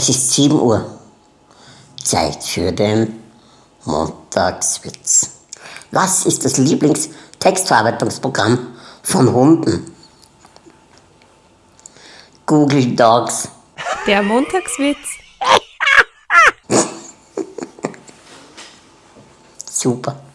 Es ist 7 Uhr. Zeit für den Montagswitz. Was ist das Lieblingstextverarbeitungsprogramm von Hunden? Google Dogs. Der Montagswitz. Super.